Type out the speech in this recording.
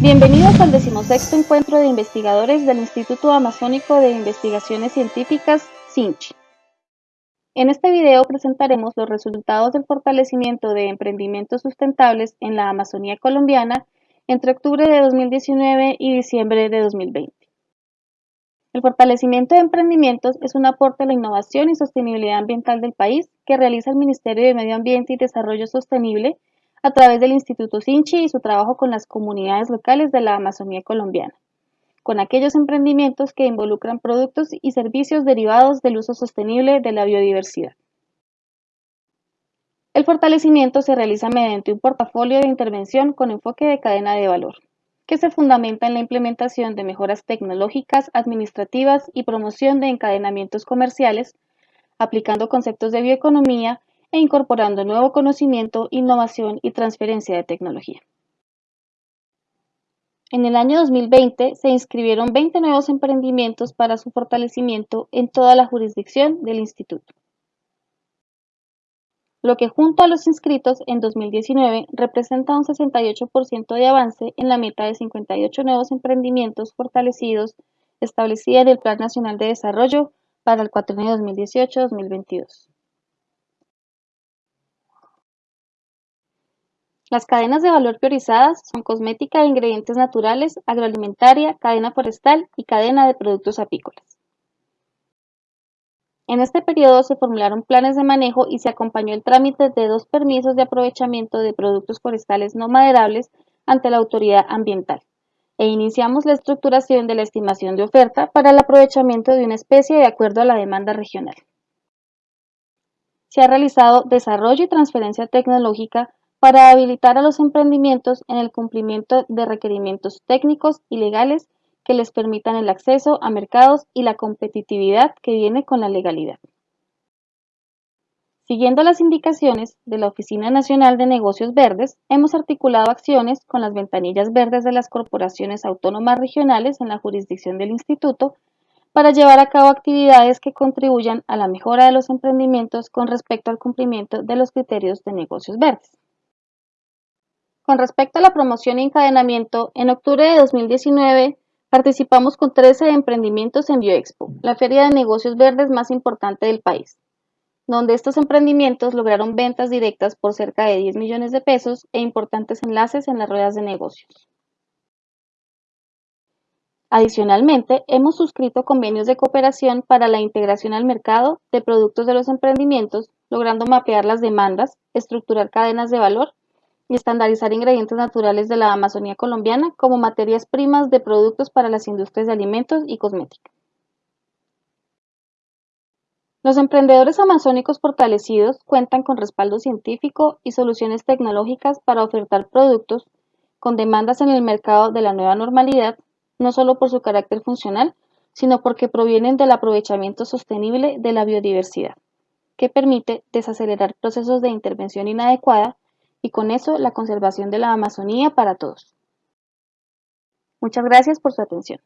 Bienvenidos al decimosexto encuentro de investigadores del Instituto Amazónico de Investigaciones Científicas, CINCHI. En este video presentaremos los resultados del fortalecimiento de emprendimientos sustentables en la Amazonía colombiana entre octubre de 2019 y diciembre de 2020. El fortalecimiento de emprendimientos es un aporte a la innovación y sostenibilidad ambiental del país que realiza el Ministerio de Medio Ambiente y Desarrollo Sostenible a través del Instituto Sinchi y su trabajo con las comunidades locales de la Amazonía colombiana, con aquellos emprendimientos que involucran productos y servicios derivados del uso sostenible de la biodiversidad. El fortalecimiento se realiza mediante un portafolio de intervención con enfoque de cadena de valor que se fundamenta en la implementación de mejoras tecnológicas, administrativas y promoción de encadenamientos comerciales, aplicando conceptos de bioeconomía e incorporando nuevo conocimiento, innovación y transferencia de tecnología. En el año 2020 se inscribieron 20 nuevos emprendimientos para su fortalecimiento en toda la jurisdicción del Instituto lo que junto a los inscritos en 2019 representa un 68% de avance en la meta de 58 nuevos emprendimientos fortalecidos establecida en el Plan Nacional de Desarrollo para el cuatrienio 2018-2022. Las cadenas de valor priorizadas son cosmética de ingredientes naturales, agroalimentaria, cadena forestal y cadena de productos apícolas. En este periodo se formularon planes de manejo y se acompañó el trámite de dos permisos de aprovechamiento de productos forestales no maderables ante la autoridad ambiental e iniciamos la estructuración de la estimación de oferta para el aprovechamiento de una especie de acuerdo a la demanda regional. Se ha realizado desarrollo y transferencia tecnológica para habilitar a los emprendimientos en el cumplimiento de requerimientos técnicos y legales que les permitan el acceso a mercados y la competitividad que viene con la legalidad. Siguiendo las indicaciones de la Oficina Nacional de Negocios Verdes, hemos articulado acciones con las ventanillas verdes de las corporaciones autónomas regionales en la jurisdicción del Instituto para llevar a cabo actividades que contribuyan a la mejora de los emprendimientos con respecto al cumplimiento de los criterios de negocios verdes. Con respecto a la promoción y encadenamiento, en octubre de 2019 Participamos con 13 emprendimientos en Bioexpo, la feria de negocios verdes más importante del país, donde estos emprendimientos lograron ventas directas por cerca de 10 millones de pesos e importantes enlaces en las ruedas de negocios. Adicionalmente, hemos suscrito convenios de cooperación para la integración al mercado de productos de los emprendimientos, logrando mapear las demandas, estructurar cadenas de valor y estandarizar ingredientes naturales de la Amazonía colombiana como materias primas de productos para las industrias de alimentos y cosmética. Los emprendedores amazónicos fortalecidos cuentan con respaldo científico y soluciones tecnológicas para ofertar productos con demandas en el mercado de la nueva normalidad, no solo por su carácter funcional, sino porque provienen del aprovechamiento sostenible de la biodiversidad, que permite desacelerar procesos de intervención inadecuada y con eso la conservación de la Amazonía para todos. Muchas gracias por su atención.